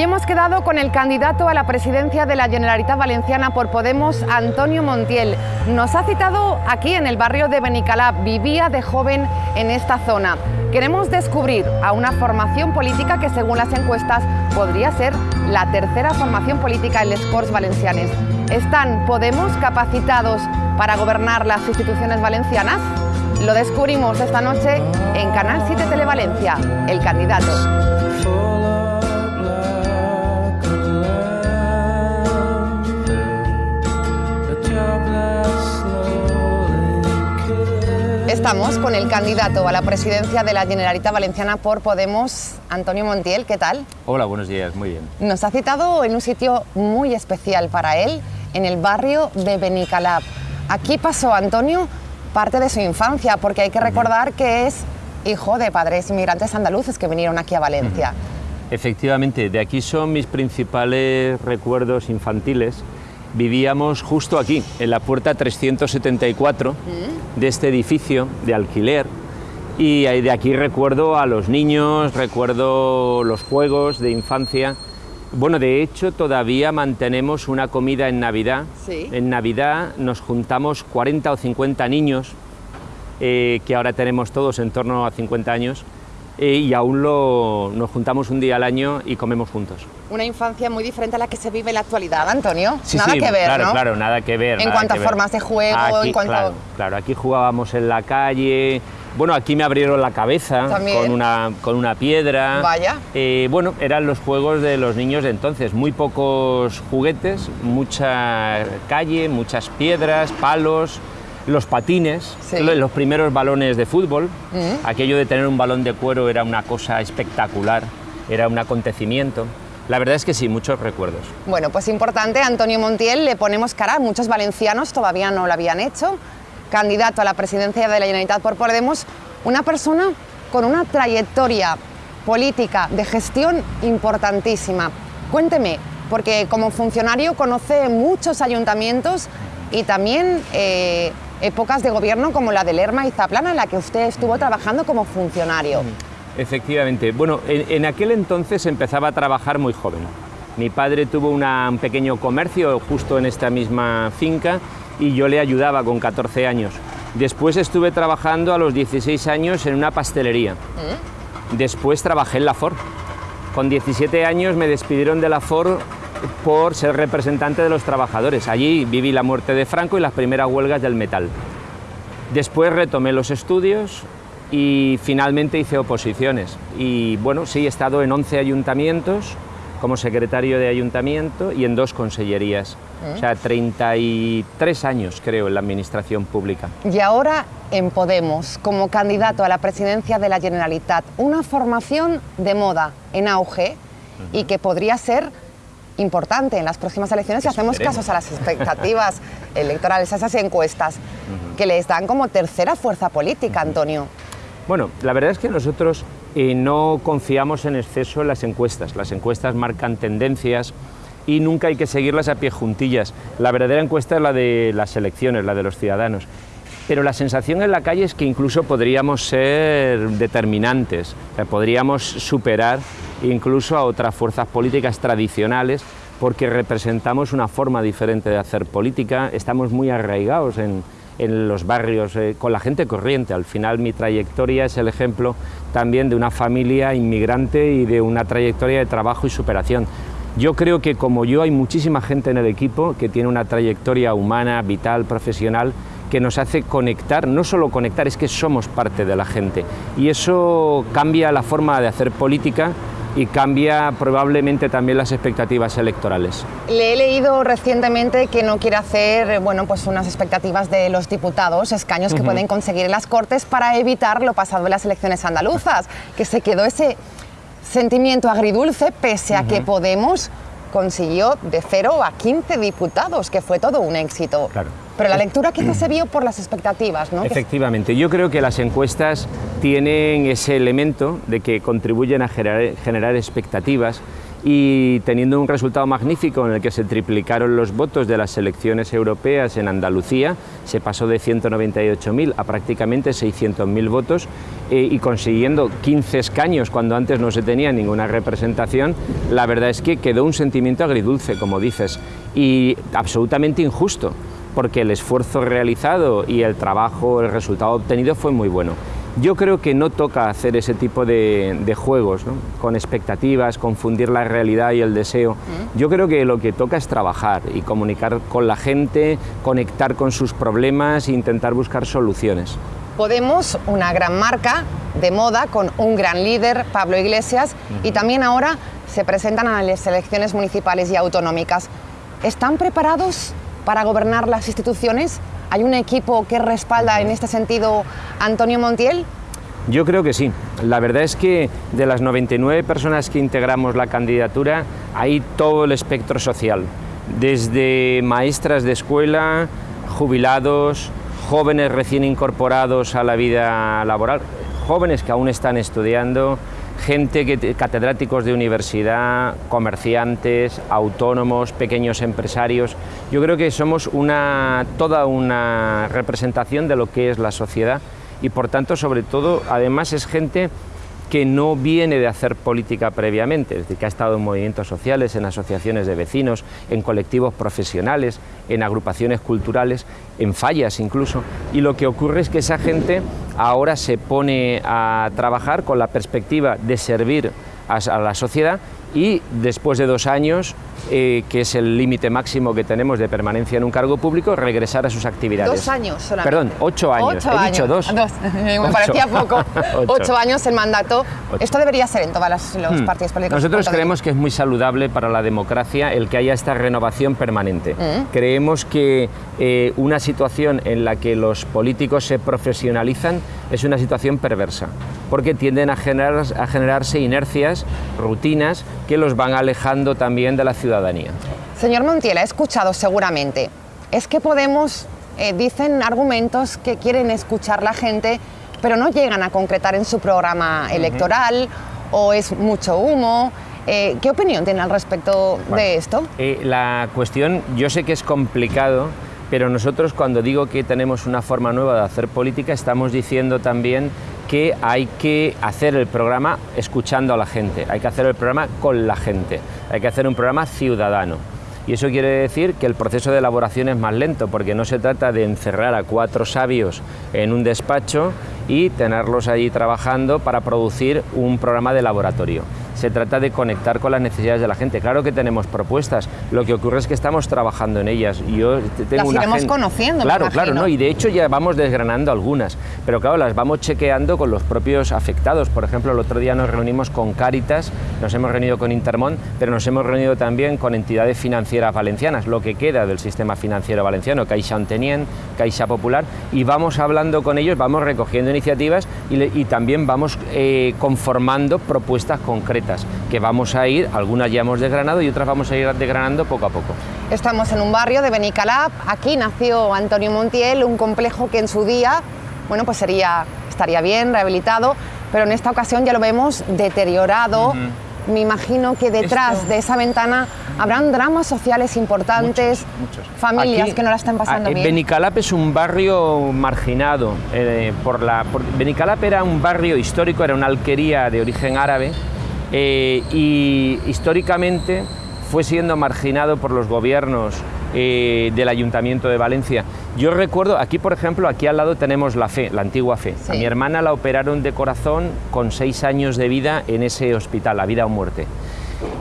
Hoy hemos quedado con el candidato a la presidencia de la Generalitat Valenciana por Podemos, Antonio Montiel. Nos ha citado aquí en el barrio de Benicalá, vivía de joven en esta zona. Queremos descubrir a una formación política que según las encuestas podría ser la tercera formación política en les Corts Valencianes. ¿Están Podemos capacitados para gobernar las instituciones valencianas? Lo descubrimos esta noche en Canal 7 Televalencia, El Candidato. Estamos con el candidato a la presidencia de la Generalitat Valenciana por Podemos, Antonio Montiel. ¿Qué tal? Hola, buenos días, muy bien. Nos ha citado en un sitio muy especial para él, en el barrio de Benicalab. Aquí pasó Antonio parte de su infancia, porque hay que recordar que es hijo de padres inmigrantes andaluces que vinieron aquí a Valencia. Efectivamente, de aquí son mis principales recuerdos infantiles vivíamos justo aquí, en la puerta 374 de este edificio de alquiler. Y de aquí recuerdo a los niños, recuerdo los juegos de infancia. Bueno, de hecho todavía mantenemos una comida en Navidad. En Navidad nos juntamos 40 o 50 niños, eh, que ahora tenemos todos en torno a 50 años, y aún lo, nos juntamos un día al año y comemos juntos. Una infancia muy diferente a la que se vive en la actualidad, Antonio. Sí, nada que ver, claro, ¿no? Claro, nada que ver. En cuanto a formas de juego, en cuanto... Claro, claro, aquí jugábamos en la calle, bueno, aquí me abrieron la cabeza con una, con una piedra. Vaya. Eh, bueno, eran los juegos de los niños de entonces. Muy pocos juguetes, mucha calle, muchas piedras, palos los patines, los primeros balones de fútbol. Mm. Aquello de tener un balón de cuero era una cosa espectacular, era un acontecimiento. La verdad es que sí, muchos recuerdos. Bueno, pues importante, Antonio Montiel, le ponemos cara, muchos valencianos todavía no lo habían hecho, candidato a la presidencia de la Generalitat por Podemos, una persona con una trayectoria política de gestión importantísima. Cuénteme, porque como funcionario conoce muchos ayuntamientos y también eh, épocas de gobierno como la de Lerma y Zaplana, en la que usted estuvo trabajando como funcionario. Efectivamente. Bueno, en, aquel entonces empezaba a trabajar muy joven. Mi padre tuvo un pequeño comercio justo en esta misma finca y yo le ayudaba con 14 años. Después estuve trabajando a los 16 años en una pastelería. ¿Mm? Después trabajé en la Ford. Con 17 años me despidieron de la Ford por ser representante de los trabajadores. Allí viví la muerte de Franco y las primeras huelgas del metal. Después retomé los estudios y finalmente hice oposiciones. Y bueno, sí, he estado en 11 ayuntamientos como secretario de ayuntamiento y en dos consellerías. O sea, 33 años creo en la administración pública. Y ahora en Podemos, como candidato a la presidencia de la Generalitat, una formación de moda en auge y que podría ser importante en las próximas elecciones si hacemos casos a las expectativas electorales, a esas encuestas que les dan como tercera fuerza política, Antonio. Bueno, la verdad es que nosotros eh, no confiamos en exceso en las encuestas. Las encuestas marcan tendencias y nunca hay que seguirlas a pie juntillas. La verdadera encuesta es la de las elecciones, la de los ciudadanos. Pero la sensación en la calle es que incluso podríamos ser determinantes, podríamos superar incluso a otras fuerzas políticas tradicionales porque representamos una forma diferente de hacer política, estamos muy arraigados en, los barrios, eh, con la gente corriente. Al final mi trayectoria es el ejemplo también de una familia inmigrante y de una trayectoria de trabajo y superación. Yo creo que como yo hay muchísima gente en el equipo que tiene una trayectoria humana, vital, profesional, que nos hace conectar, no solo conectar, es que somos parte de la gente. Y eso cambia la forma de hacer política y cambia probablemente también las expectativas electorales. Le he leído recientemente que no quiere hacer bueno, pues unas expectativas de los diputados, escaños que pueden conseguir en las Cortes para evitar lo pasado en las elecciones andaluzas, que se quedó ese sentimiento agridulce pese a que Podemos consiguió de 0 a 15 diputados, que fue todo un éxito. Claro. Pero la lectura quizás se vio por las expectativas, ¿no? Efectivamente, yo creo que las encuestas tienen ese elemento de que contribuyen a generar, expectativas y teniendo un resultado magnífico en el que se triplicaron los votos de las elecciones europeas en Andalucía, se pasó de 198.000 a prácticamente 600.000 votos eh, y consiguiendo 15 escaños cuando antes no se tenía ninguna representación, la verdad es que quedó un sentimiento agridulce, como dices, y absolutamente injusto, porque el esfuerzo realizado y el trabajo, el resultado obtenido fue muy bueno. Yo creo que no toca hacer ese tipo de, juegos, con expectativas, confundir la realidad y el deseo. Yo creo que lo que toca es trabajar y comunicar con la gente, conectar con sus problemas e intentar buscar soluciones. Podemos, una gran marca de moda con un gran líder, Pablo Iglesias, y también ahora se presentan a las elecciones municipales y autonómicas. ¿Están preparados para gobernar las instituciones? ¿Hay un equipo que respalda en este sentido a Antonio Montiel? Yo creo que sí. La verdad es que de las 99 personas que integramos la candidatura hay todo el espectro social, desde maestras de escuela, jubilados, jóvenes recién incorporados a la vida laboral, jóvenes que aún están estudiando, gente, que, catedráticos de universidad, comerciantes, autónomos, pequeños empresarios. Yo creo que somos una, toda una representación de lo que es la sociedad y por tanto, sobre todo, además es gente que no viene de hacer política previamente, es decir, que ha estado en movimientos sociales, en asociaciones de vecinos, en colectivos profesionales, en agrupaciones culturales, en fallas incluso, y lo que ocurre es que esa gente ahora se pone a trabajar con la perspectiva de servir a, la sociedad y después de dos años, eh, que es el límite máximo que tenemos de permanencia en un cargo público, regresar a sus actividades. Dos años solamente. Perdón, ocho años. He dicho dos. Me parecía poco. ocho. años el mandato. Esto debería ser en todos los hmm. partidos políticos. Nosotros creemos que es muy saludable para la democracia el que haya esta renovación permanente. Hmm. Creemos que eh, una situación en la que los políticos se profesionalizan es una situación perversa, porque tienden a, generar, a generarse inercias, rutinas, que los van alejando también de la ciudadanía. Señor Montiel, ha escuchado seguramente, es que Podemos eh, dicen argumentos que quieren escuchar la gente, pero no llegan a concretar en su programa electoral, o es mucho humo, eh, ¿Qué opinión tiene al respecto de esto? Eh, la cuestión, yo sé que es complicado, pero nosotros cuando digo que tenemos una forma nueva de hacer política, estamos diciendo también que hay que hacer el programa escuchando a la gente, hay que hacer el programa con la gente, hay que hacer un programa ciudadano. Y eso quiere decir que el proceso de elaboración es más lento, porque no se trata de encerrar a cuatro sabios en un despacho y tenerlos allí trabajando para producir un programa de laboratorio se trata de conectar con las necesidades de la gente. Claro que tenemos propuestas, lo que ocurre es que estamos trabajando en ellas. Y yo tengo las iremos conociendo, Claro, claro, ¿no? y de hecho ya vamos desgranando algunas, pero claro, las vamos chequeando con los propios afectados. Por ejemplo, el otro día nos reunimos con Cáritas, nos hemos reunido con Intermont, pero nos hemos reunido también con entidades financieras valencianas, lo que queda del sistema financiero valenciano, Caixa Antenien, Caixa Popular, y vamos hablando con ellos, vamos recogiendo iniciativas y, también vamos eh, conformando propuestas concretas que vamos a ir, algunas ya hemos desgranado y otras vamos a ir desgranando poco a poco. Estamos en un barrio de Benicalap, aquí nació Antonio Montiel, un complejo que en su día, bueno, pues sería, estaría bien, rehabilitado, pero en esta ocasión ya lo vemos deteriorado. Me imagino que detrás de esa ventana habrán dramas sociales importantes, familias que no la están pasando bien. Benicalap es un barrio marginado. Eh, por la, Benicalap era un barrio histórico, era una alquería de origen árabe eh, y históricamente fue siendo marginado por los gobiernos eh, del Ayuntamiento de Valencia. Yo recuerdo, aquí por ejemplo, aquí al lado tenemos la fe, la antigua fe. A mi hermana la operaron de corazón con seis años de vida en ese hospital, la vida o muerte.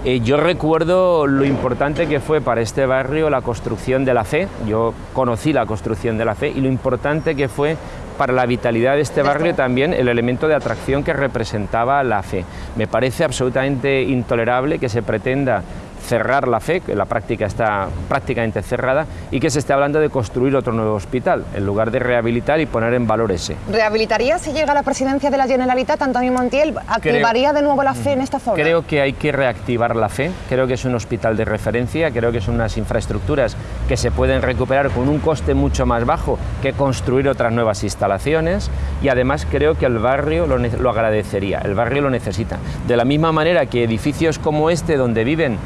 Eh, yo recuerdo lo importante que fue para este barrio la construcción de la fe, yo conocí la construcción de la fe y lo importante que fue para la vitalidad de este barrio también el elemento de atracción que representaba la fe. Me parece absolutamente intolerable que se pretenda cerrar la FE, que la práctica está prácticamente cerrada, y que se esté hablando de construir otro nuevo hospital, en lugar de rehabilitar y poner en valor ese. ¿Rehabilitaría si llega a la presidencia de la Generalitat, Antonio Montiel? ¿Activaría de nuevo la FE en esta zona? Creo que hay que reactivar la FE, creo que es un hospital de referencia, creo que son unas infraestructuras que se pueden recuperar con un coste mucho más bajo que construir otras nuevas instalaciones y además creo que el barrio lo, lo agradecería, el barrio lo necesita. De la misma manera que edificios como este, donde viven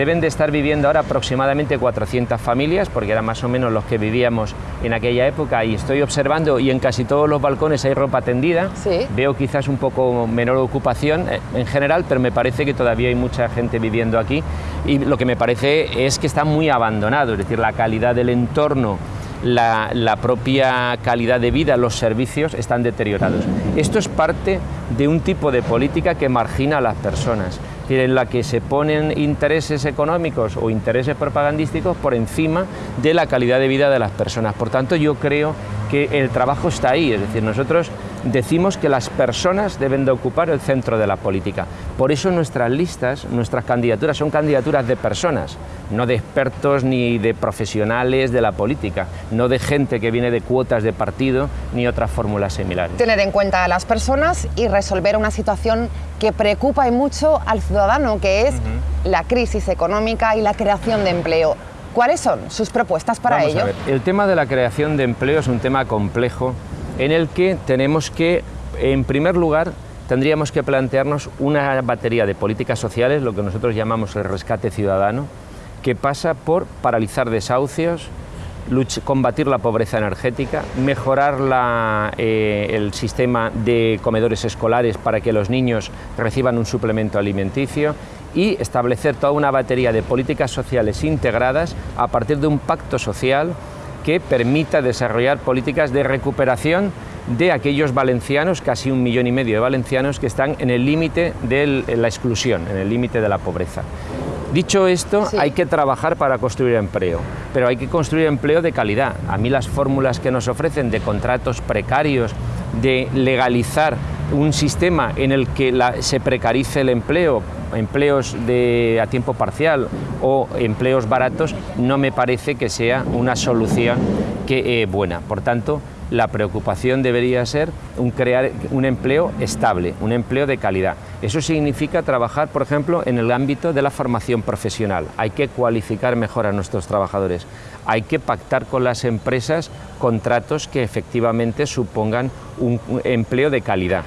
Deben de estar viviendo ahora aproximadamente 400 familias, porque eran más o menos los que vivíamos en aquella época, y estoy observando, y en casi todos los balcones hay ropa tendida, veo quizás un poco menor ocupación eh, en general, pero me parece que todavía hay mucha gente viviendo aquí, y lo que me parece es que está muy abandonado, es decir, la calidad del entorno, la, la, propia calidad de vida, los servicios están deteriorados. Esto es parte de un tipo de política que margina a las personas en la que se ponen intereses económicos o intereses propagandísticos por encima de la calidad de vida de las personas. Por tanto, yo creo que el trabajo está ahí, es decir, nosotros decimos que las personas deben de ocupar el centro de la política. Por eso nuestras listas, nuestras candidaturas son candidaturas de personas, no de expertos ni de profesionales de la política, no de gente que viene de cuotas de partido ni otras fórmulas similares. Tener en cuenta a las personas y resolver una situación que preocupa y mucho al ciudadano, que es la crisis económica y la creación de empleo. ¿Cuáles son sus propuestas para ello? El tema de la creación de empleo es un tema complejo en el que tenemos que, en primer lugar, tendríamos que plantearnos una batería de políticas sociales, lo que nosotros llamamos el rescate ciudadano, que pasa por paralizar desahucios, combatir la pobreza energética, mejorar eh, el sistema de comedores escolares para que los niños reciban un suplemento alimenticio y establecer toda una batería de políticas sociales integradas a partir de un pacto social que permita desarrollar políticas de recuperación de aquellos valencianos, casi un millón y medio de valencianos, que están en el límite de la exclusión, en el límite de la pobreza. Dicho esto, hay que trabajar para construir empleo, pero hay que construir empleo de calidad. A mí las fórmulas que nos ofrecen de contratos precarios, de legalizar un sistema en el que se precarice el empleo, empleos de, a tiempo parcial o empleos baratos, no me parece que sea una solución que, eh, buena. Por tanto, la preocupación debería ser un crear un empleo estable, un empleo de calidad. Eso significa trabajar, por ejemplo, en el ámbito de la formación profesional. Hay que cualificar mejor a nuestros trabajadores. Hay que pactar con las empresas contratos que efectivamente supongan un empleo de calidad.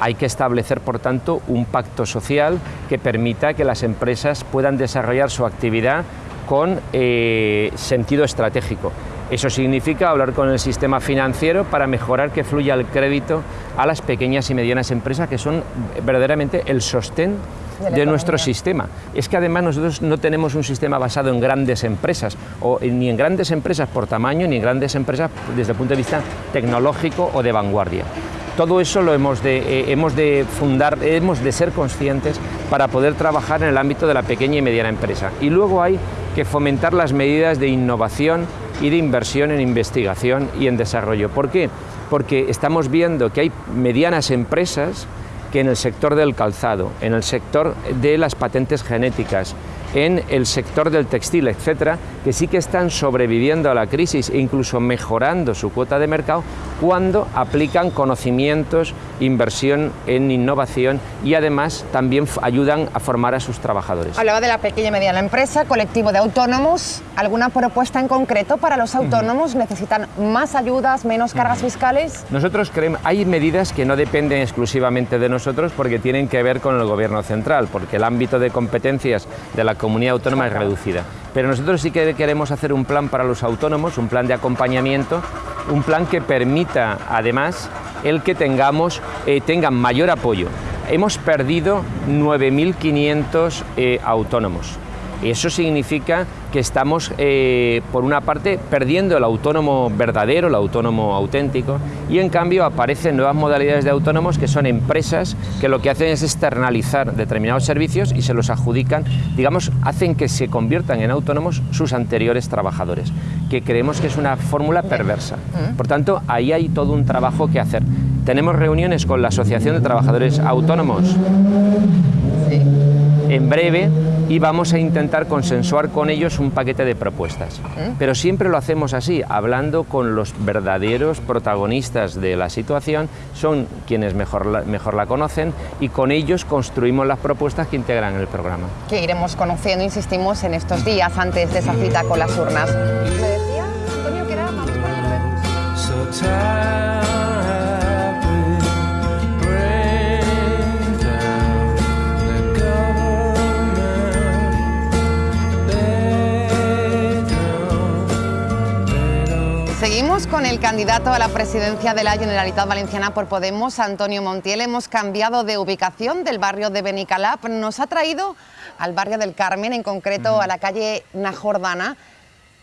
Hay que establecer, por tanto, un pacto social que permita que las empresas puedan desarrollar su actividad con eh, sentido estratégico. Eso significa hablar con el sistema financiero para mejorar que fluya el crédito a las pequeñas y medianas empresas que son verdaderamente el sostén de, nuestro sistema. Es que además nosotros no tenemos un sistema basado en grandes empresas, o ni en grandes empresas por tamaño, ni en grandes empresas desde el punto de vista tecnológico o de vanguardia. Todo eso lo hemos de, eh, hemos de fundar, hemos de ser conscientes para poder trabajar en el ámbito de la pequeña y mediana empresa. Y luego hay que fomentar las medidas de innovación y de inversión en investigación y en desarrollo. ¿Por qué? Porque estamos viendo que hay medianas empresas que en el sector del calzado, en el sector de las patentes genéticas, en el sector del textil, etcétera, que sí que están sobreviviendo a la crisis e incluso mejorando su cuota de mercado cuando aplican conocimientos, inversión en innovación y además también ayudan a formar a sus trabajadores. Hablaba de la pequeña y mediana empresa, colectivo de autónomos. ¿Alguna propuesta en concreto para los autónomos? ¿Necesitan más ayudas, menos cargas fiscales? Nosotros creemos, hay medidas que no dependen exclusivamente de nosotros porque tienen que ver con el gobierno central, porque el ámbito de competencias de la comunidad autónoma es reducida. Pero nosotros sí que queremos hacer un plan para los autónomos, un plan de acompañamiento, un plan que permita además el que tengamos, eh, tengan mayor apoyo. Hemos perdido 9.500 eh, autónomos. Eso significa que estamos, eh, por una parte, perdiendo el autónomo verdadero, el autónomo auténtico, y en cambio aparecen nuevas modalidades de autónomos que son empresas que lo que hacen es externalizar determinados servicios y se los adjudican, digamos, hacen que se conviertan en autónomos sus anteriores trabajadores, que creemos que es una fórmula perversa. Por tanto, ahí hay todo un trabajo que hacer. Tenemos reuniones con la Asociación de Trabajadores Autónomos. En breve y vamos a intentar consensuar con ellos un paquete de propuestas. Pero siempre lo hacemos así, hablando con los verdaderos protagonistas de la situación, son quienes mejor la, mejor la conocen y con ellos construimos las propuestas que integran el programa. Que iremos conociendo, insistimos, en estos días antes de esa cita con las urnas. Me decía, Antonio, que era, vamos Con el candidato a la presidencia de la Generalitat Valenciana por Podemos, Antonio Montiel. Hemos cambiado de ubicación del barrio de Benicalap. Nos ha traído al barrio del Carmen, en concreto a la calle Najordana.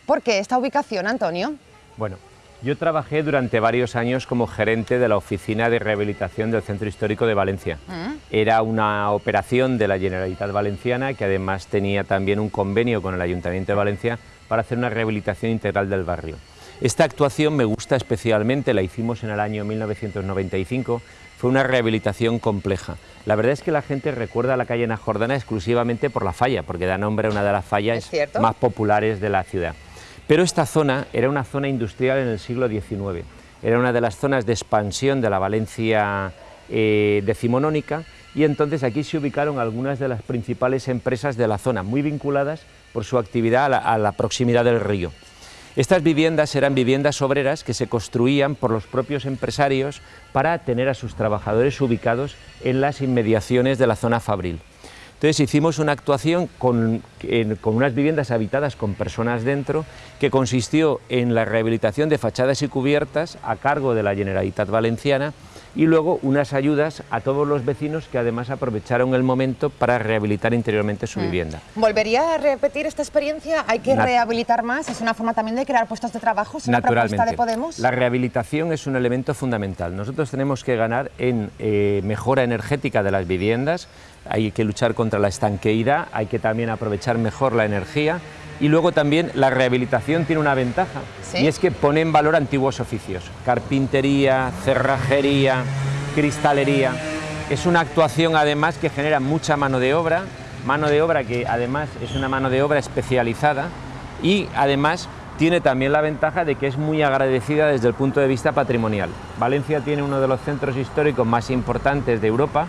¿Por qué esta ubicación, Antonio? Bueno, yo trabajé durante varios años como gerente de la Oficina de Rehabilitación del Centro Histórico de Valencia. Mm. Era una operación de la Generalitat Valenciana que además tenía también un convenio con el Ayuntamiento de Valencia para hacer una rehabilitación integral del barrio. Esta actuación me gusta especialmente, la hicimos en el año 1995, fue una rehabilitación compleja. La verdad es que la gente recuerda la calle Najordana exclusivamente por la falla, porque da nombre a una de las fallas más populares de la ciudad. Pero esta zona era una zona industrial en el siglo XIX, era una de las zonas de expansión de la Valencia eh, decimonónica y entonces aquí se ubicaron algunas de las principales empresas de la zona, muy vinculadas por su actividad a la proximidad del río. Estas viviendas eran viviendas obreras que se construían por los propios empresarios para tener a sus trabajadores ubicados en las inmediaciones de la zona fabril. Entonces hicimos una actuación con, con, unas viviendas habitadas con personas dentro que consistió en la rehabilitación de fachadas y cubiertas a cargo de la Generalitat Valenciana y luego unas ayudas a todos los vecinos que además aprovecharon el momento para rehabilitar interiormente su mm. vivienda. ¿Volvería a repetir esta experiencia? ¿Hay que rehabilitar más? ¿Es una forma también de crear puestos de trabajo? ¿Es una propuesta de Podemos? La rehabilitación es un elemento fundamental. Nosotros tenemos que ganar en eh, mejora energética de las viviendas, hay que luchar contra la estanqueidad, hay que también aprovechar mejor la energía y luego también la rehabilitación tiene una ventaja y es que pone en valor antiguos oficios, carpintería, cerrajería, cristalería. Es una actuación además que genera mucha mano de obra, mano de obra que además es una mano de obra especializada y además tiene también la ventaja de que es muy agradecida desde el punto de vista patrimonial. Valencia tiene uno de los centros históricos más importantes de Europa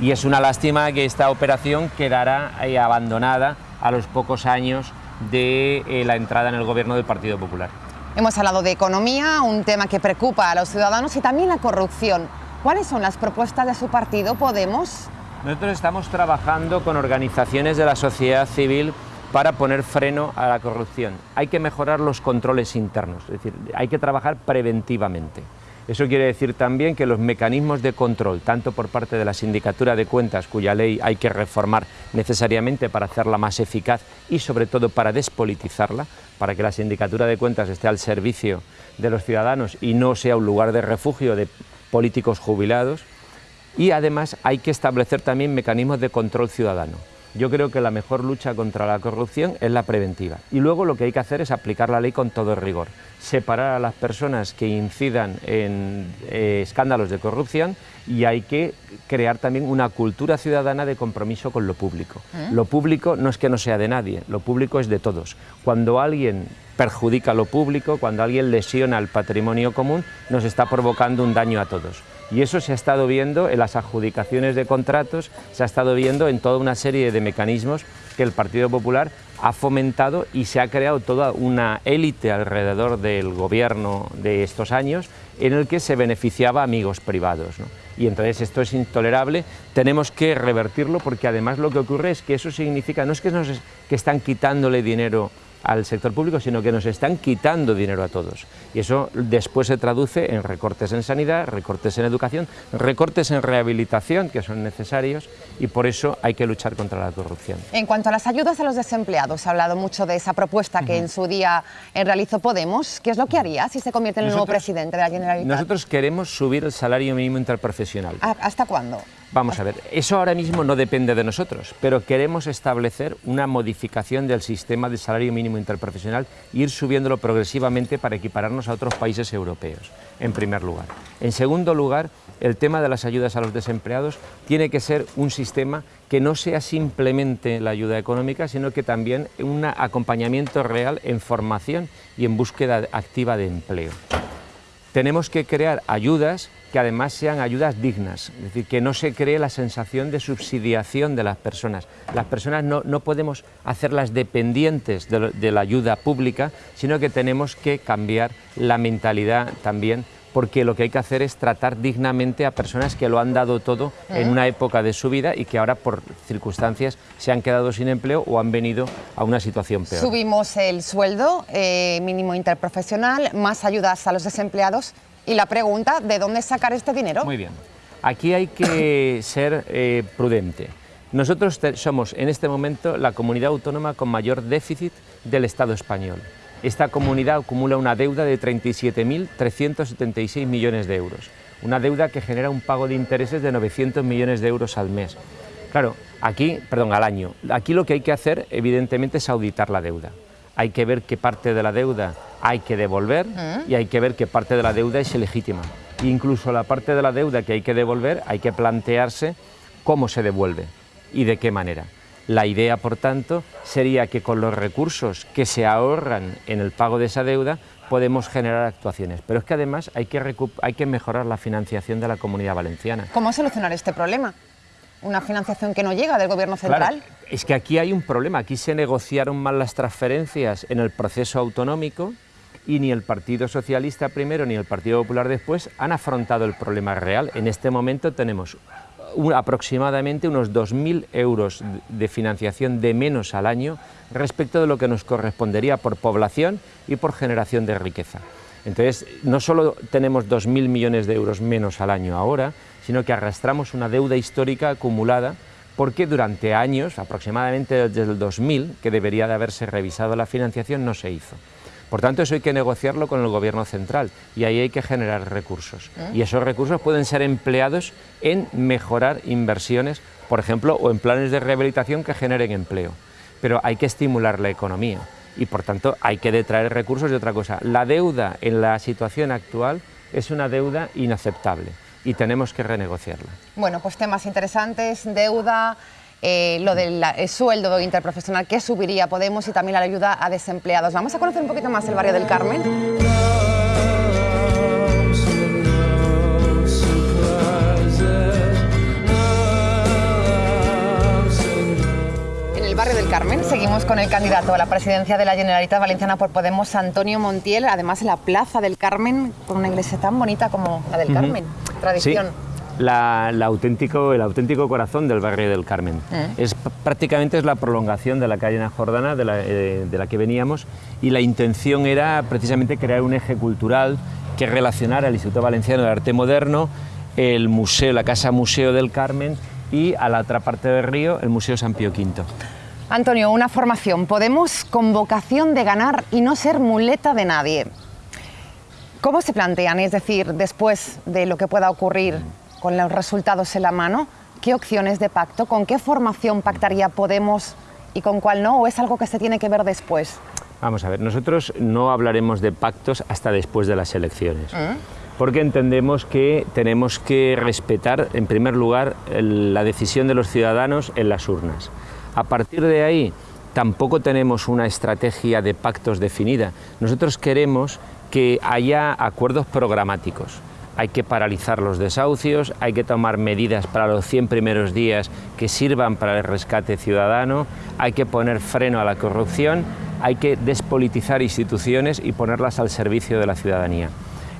y es una lástima que esta operación quedará abandonada a los pocos años de eh, la entrada en el gobierno del Partido Popular. Hemos hablado de economía, un tema que preocupa a los ciudadanos y también la corrupción. ¿Cuáles son las propuestas de su partido, Podemos? Nosotros estamos trabajando con organizaciones de la sociedad civil para poner freno a la corrupción. Hay que mejorar los controles internos, es decir, hay que trabajar preventivamente. Eso quiere decir también que los mecanismos de control, tanto por parte de la Sindicatura de Cuentas, cuya ley hay que reformar necesariamente para hacerla más eficaz y sobre todo para despolitizarla, para que la Sindicatura de Cuentas esté al servicio de los ciudadanos y no sea un lugar de refugio de políticos jubilados. Y además hay que establecer también mecanismos de control ciudadano. Yo creo que la mejor lucha contra la corrupción es la preventiva. Y luego lo que hay que hacer es aplicar la ley con todo rigor. Separar a las personas que incidan en eh, escándalos de corrupción y hay que crear también una cultura ciudadana de compromiso con lo público. ¿Eh? Lo público no es que no sea de nadie, lo público es de todos. Cuando alguien perjudica lo público, cuando alguien lesiona el patrimonio común, nos está provocando un daño a todos. Y eso se ha estado viendo en las adjudicaciones de contratos, se ha estado viendo en toda una serie de mecanismos que el Partido Popular ha fomentado y se ha creado toda una élite alrededor del gobierno de estos años en el que se beneficiaba amigos privados. Y entonces esto es intolerable, tenemos que revertirlo porque además lo que ocurre es que eso significa, no es que, nos, que están quitándole dinero al sector público, sino que nos están quitando dinero a todos. Y eso después se traduce en recortes en sanidad, recortes en educación, recortes en rehabilitación, que son necesarios, y por eso hay que luchar contra la corrupción. En cuanto a las ayudas a los desempleados, se ha hablado mucho de esa propuesta que en su día realizó Podemos. ¿Qué es lo que haría si se convierte en el nuevo presidente de la Generalitat? Nosotros queremos subir el salario mínimo interprofesional. ¿Hasta cuándo? Vamos a ver, eso ahora mismo no depende de nosotros, pero queremos establecer una modificación del sistema de salario mínimo interprofesional e ir subiéndolo progresivamente para equipararnos a otros países europeos, en primer lugar. En segundo lugar, el tema de las ayudas a los desempleados tiene que ser un sistema que no sea simplemente la ayuda económica, sino que también un acompañamiento real en formación y en búsqueda activa de empleo. Tenemos que crear ayudas que además sean ayudas dignas, es decir, que no se cree la sensación de subsidiación de las personas. Las personas no, podemos hacerlas dependientes de, de la ayuda pública, sino que tenemos que cambiar la mentalidad también porque lo que hay que hacer es tratar dignamente a personas que lo han dado todo en una época de su vida y que ahora por circunstancias se han quedado sin empleo o han venido a una situación peor. Subimos el sueldo eh, mínimo interprofesional, más ayudas a los desempleados y la pregunta, ¿de dónde sacar este dinero? Muy bien. Aquí hay que ser eh, prudente. Nosotros somos en este momento la comunidad autónoma con mayor déficit del Estado español. Esta comunidad acumula una deuda de 37.376 millones de euros, una deuda que genera un pago de intereses de 900 millones de euros al mes. Claro, aquí, perdón, al año. Aquí lo que hay que hacer, evidentemente, es auditar la deuda. Hay que ver qué parte de la deuda hay que devolver mm. y hay que ver qué parte de la deuda es ilegítima. Incluso la parte de la deuda que hay que devolver, hay que plantearse cómo se devuelve y de qué manera. La idea, por tanto, sería que con los recursos que se ahorran en el pago de esa deuda podemos generar actuaciones. Pero es que además hay que, hay que mejorar la financiación de la comunidad valenciana. ¿Cómo solucionar este problema? ¿Una financiación que no llega del Gobierno central? es que aquí hay un problema. Aquí se negociaron mal las transferencias en el proceso autonómico y ni el Partido Socialista primero ni el Partido Popular después han afrontado el problema real. En este momento tenemos aproximadamente unos 2.000 euros de financiación de menos al año respecto de lo que nos correspondería por población y por generación de riqueza. Entonces, no solo tenemos 2.000 millones de euros menos al año ahora, sino que arrastramos una deuda histórica acumulada porque durante años, aproximadamente desde el 2000, que debería de haberse revisado la financiación, no se hizo. Por tanto, eso hay que negociarlo con el Gobierno central y ahí hay que generar recursos. ¿Eh? Y esos recursos pueden ser empleados en mejorar inversiones, por ejemplo, o en planes de rehabilitación que generen empleo. Pero hay que estimular la economía y, por tanto, hay que detraer recursos de otra cosa. La deuda en la situación actual es una deuda inaceptable y tenemos que renegociarla. Bueno, pues temas interesantes, deuda, eh, lo del sueldo interprofesional que subiría Podemos y también la ayuda a desempleados. Vamos a conocer un poquito más el barrio del Carmen. Barrio del Carmen seguimos con el candidato a la presidencia de la Generalitat Valenciana por Podemos, Antonio Montiel, además en la Plaza del Carmen, con una iglesia tan bonita como la del Carmen, tradición la, auténtico, el auténtico corazón del barrio del Carmen. Eh. Es, prácticamente es la prolongación de la calle Ana Jordana, de la, eh, de la que veníamos, y la intención era precisamente crear un eje cultural que relacionara el Instituto Valenciano de Arte Moderno, el museo, la Casa Museo del Carmen y a la otra parte del río el Museo San Pío V. Antonio, una formación. Podemos con vocación de ganar y no ser muleta de nadie. ¿Cómo se plantean? Es decir, después de lo que pueda ocurrir con los resultados en la mano, ¿qué opciones de pacto, con qué formación pactaría Podemos y con cuál no? ¿O es algo que se tiene que ver después? Vamos a ver, nosotros no hablaremos de pactos hasta después de las elecciones. ¿Mm? Porque entendemos que tenemos que respetar, en primer lugar, la decisión de los ciudadanos en las urnas. A partir de ahí, tampoco tenemos una estrategia de pactos definida. Nosotros queremos que haya acuerdos programáticos hay que paralizar los desahucios, hay que tomar medidas para los 100 primeros días que sirvan para el rescate ciudadano, hay que poner freno a la corrupción, hay que despolitizar instituciones y ponerlas al servicio de la ciudadanía.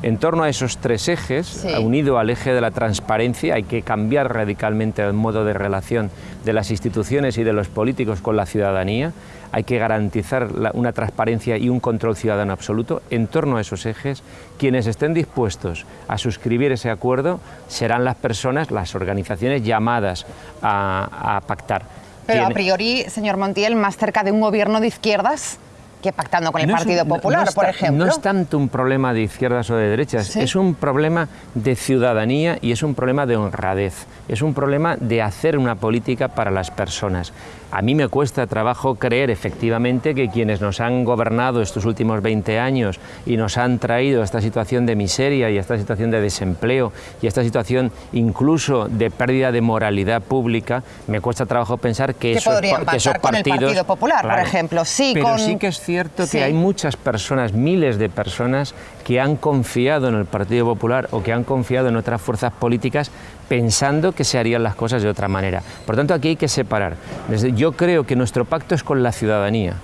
En torno a esos tres ejes, unido al eje de la transparencia, hay que cambiar radicalmente el modo de relación de las instituciones y de los políticos con la ciudadanía, hay que garantizar una transparencia y un control ciudadano absoluto. En torno a esos ejes, quienes estén dispuestos a suscribir ese acuerdo serán las personas, las organizaciones llamadas a, pactar. Pero a priori, señor Montiel, más cerca de un gobierno de izquierdas que pactando con el Partido Popular, por ejemplo. No es tanto un problema de izquierdas o de derechas, es un problema de ciudadanía y es un problema de honradez, es un problema de hacer una política para las personas. A mí me cuesta trabajo creer efectivamente que quienes nos han gobernado estos últimos 20 años y nos han traído a esta situación de miseria y a esta situación de desempleo y a esta situación incluso de pérdida de moralidad pública, me cuesta trabajo pensar que, esos, que esos partidos... Con el Partido Popular, por ejemplo. Sí, pero sí que es cierto que hay muchas personas, miles de personas, que han confiado en el Partido Popular o que han confiado en otras fuerzas políticas pensando que se harían las cosas de otra manera. Por tanto, aquí hay que separar. Yo creo que nuestro pacto es con la ciudadanía,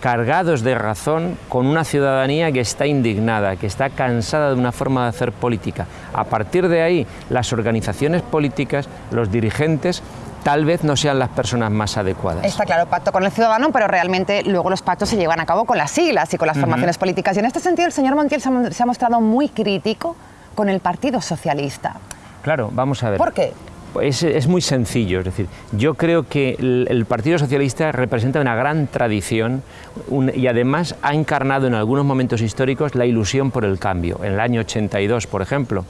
cargados de razón con una ciudadanía que está indignada, que está cansada de una forma de hacer política. A partir de ahí, las organizaciones políticas, los dirigentes, tal vez no sean las personas más adecuadas. Está claro, pacto con el ciudadano, pero realmente luego los pactos se llevan a cabo con las siglas y con las formaciones políticas. Y en este sentido el señor Montiel se ha mostrado muy crítico con el Partido Socialista. Claro, vamos a ver. ¿Por qué? Es, es, muy sencillo, es decir, yo creo que el, Partido Socialista representa una gran tradición y además ha encarnado en algunos momentos históricos la ilusión por el cambio. En el año 82, por ejemplo,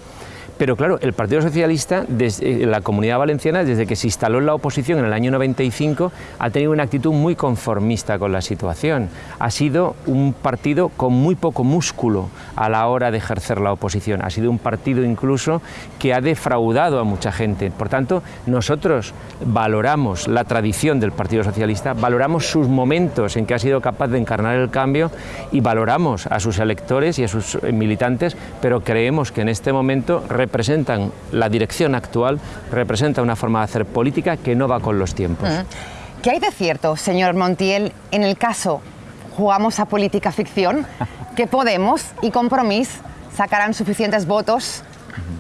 pero claro, el Partido Socialista, desde eh, la Comunidad Valenciana, desde que se instaló en la oposición en el año 95, ha tenido una actitud muy conformista con la situación. Ha sido un partido con muy poco músculo a la hora de ejercer la oposición. Ha sido un partido incluso que ha defraudado a mucha gente. Por tanto, nosotros valoramos la tradición del Partido Socialista, valoramos sus momentos en que ha sido capaz de encarnar el cambio y valoramos a sus electores y a sus militantes, pero creemos que en este momento representan la dirección actual, representa una forma de hacer política que no va con los tiempos. ¿Qué hay de cierto, señor Montiel, en el caso jugamos a política ficción, que Podemos y Compromís sacarán suficientes votos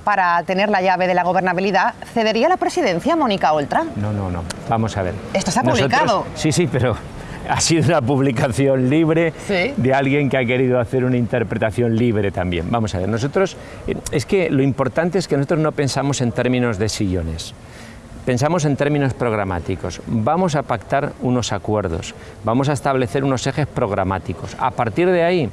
para tener la llave de la gobernabilidad, ¿cedería la presidencia Mónica Oltra? No, no, no. Vamos a ver. Esto se ha publicado. Sí, sí, pero ha sido una publicación libre de alguien que ha querido hacer una interpretación libre también. Vamos a ver, nosotros, eh, es que lo importante es que nosotros no pensamos en términos de sillones. Pensamos en términos programáticos. Vamos a pactar unos acuerdos, vamos a establecer unos ejes programáticos. A partir de ahí,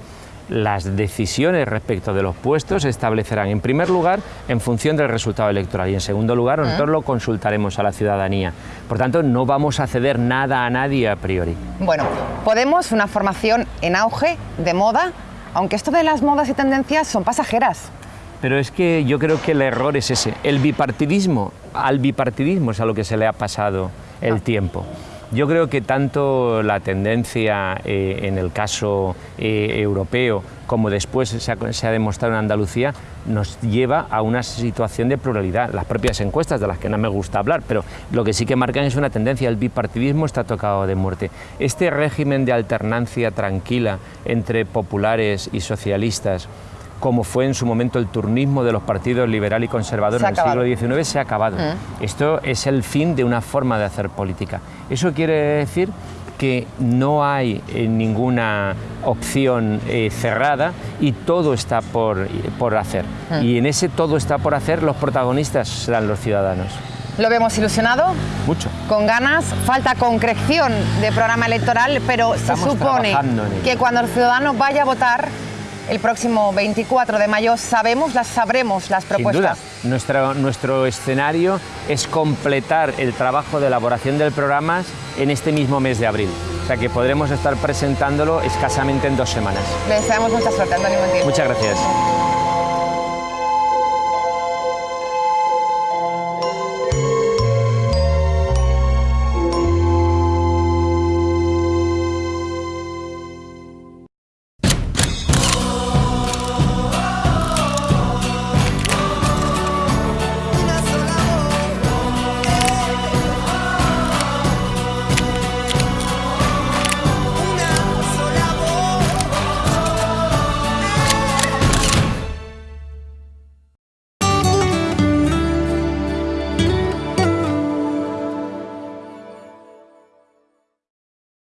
las decisiones respecto de los puestos se establecerán en primer lugar en función del resultado electoral y en segundo lugar nosotros lo consultaremos a la ciudadanía. Por tanto, no vamos a ceder nada a nadie a priori. Bueno, Podemos, una formación en auge, de moda, aunque esto de las modas y tendencias son pasajeras. Pero es que yo creo que el error es ese. El bipartidismo, al bipartidismo es a lo que se le ha pasado el ah. tiempo. Yo creo que tanto la tendencia eh, en el caso eh, europeo como después se ha, demostrado en Andalucía, nos lleva a una situación de pluralidad. Las propias encuestas, de las que no me gusta hablar, pero lo que sí que marcan es una tendencia, el bipartidismo está tocado de muerte. Este régimen de alternancia tranquila entre populares y socialistas, como fue en su momento el turnismo de los partidos liberal y conservador en el siglo XIX, se ha acabado. Mm. Esto es el fin de una forma de hacer política. Eso quiere decir que no hay eh, ninguna opción eh, cerrada y todo está por, por hacer. Mm. Y en ese todo está por hacer los protagonistas serán los ciudadanos. ¿Lo vemos ilusionado? Mucho. Con ganas, falta concreción de programa electoral, pero se supone que cuando el ciudadano vaya a votar el próximo 24 de mayo sabemos, las sabremos las propuestas. Sin Nuestro, nuestro escenario es completar el trabajo de elaboración del programa en este mismo mes de abril. O sea que podremos estar presentándolo escasamente en dos semanas. Le deseamos mucha suerte, Antonio Muchas gracias.